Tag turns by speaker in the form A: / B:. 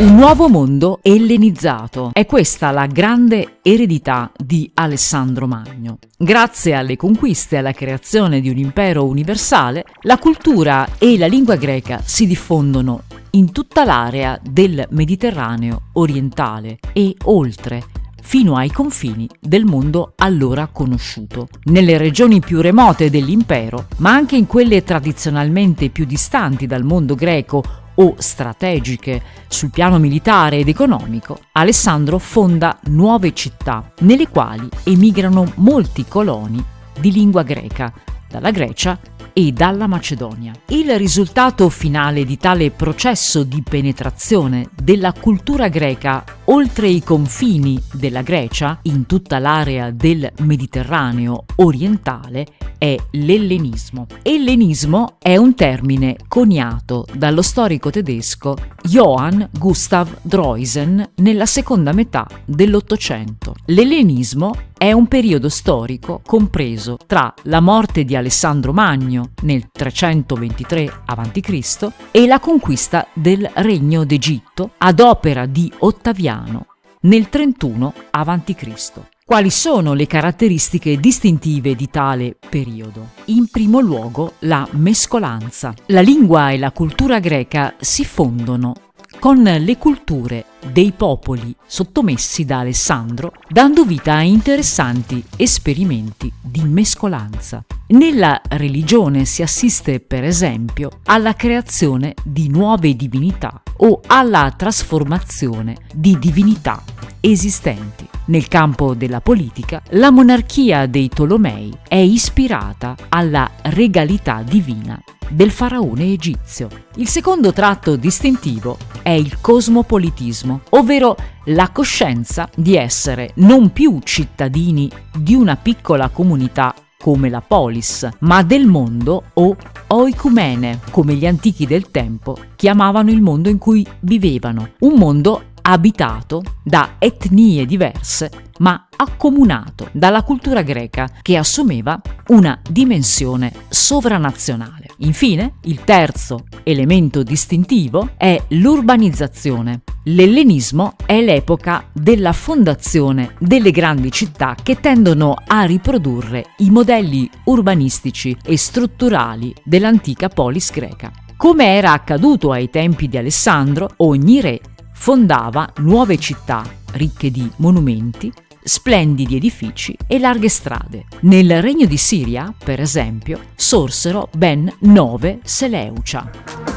A: Un nuovo mondo ellenizzato. È questa la grande eredità di Alessandro Magno. Grazie alle conquiste e alla creazione di un impero universale, la cultura e la lingua greca si diffondono in tutta l'area del Mediterraneo orientale e oltre, fino ai confini del mondo allora conosciuto. Nelle regioni più remote dell'impero, ma anche in quelle tradizionalmente più distanti dal mondo greco o strategiche sul piano militare ed economico, Alessandro fonda nuove città nelle quali emigrano molti coloni di lingua greca, dalla Grecia e dalla Macedonia. Il risultato finale di tale processo di penetrazione della cultura greca oltre i confini della Grecia, in tutta l'area del Mediterraneo orientale, è l'ellenismo. Ellenismo è un termine coniato dallo storico tedesco Johann Gustav Droysen nella seconda metà dell'Ottocento. L'ellenismo è un periodo storico compreso tra la morte di Alessandro Magno nel 323 a.C. e la conquista del Regno d'Egitto ad opera di Ottaviano nel 31 a.C. Quali sono le caratteristiche distintive di tale periodo? In primo luogo la mescolanza. La lingua e la cultura greca si fondono con le culture dei popoli sottomessi da Alessandro, dando vita a interessanti esperimenti di mescolanza. Nella religione si assiste, per esempio, alla creazione di nuove divinità o alla trasformazione di divinità esistenti. Nel campo della politica, la monarchia dei Tolomei è ispirata alla regalità divina del faraone egizio. Il secondo tratto distintivo è il cosmopolitismo, ovvero la coscienza di essere non più cittadini di una piccola comunità come la polis, ma del mondo o oicumene, come gli antichi del tempo chiamavano il mondo in cui vivevano, un mondo abitato da etnie diverse, ma accomunato dalla cultura greca che assumeva una dimensione sovranazionale. Infine, il terzo elemento distintivo è l'urbanizzazione. L'ellenismo è l'epoca della fondazione delle grandi città che tendono a riprodurre i modelli urbanistici e strutturali dell'antica polis greca. Come era accaduto ai tempi di Alessandro, ogni re fondava nuove città ricche di monumenti, splendidi edifici e larghe strade. Nel regno di Siria, per esempio, sorsero ben nove Seleucia.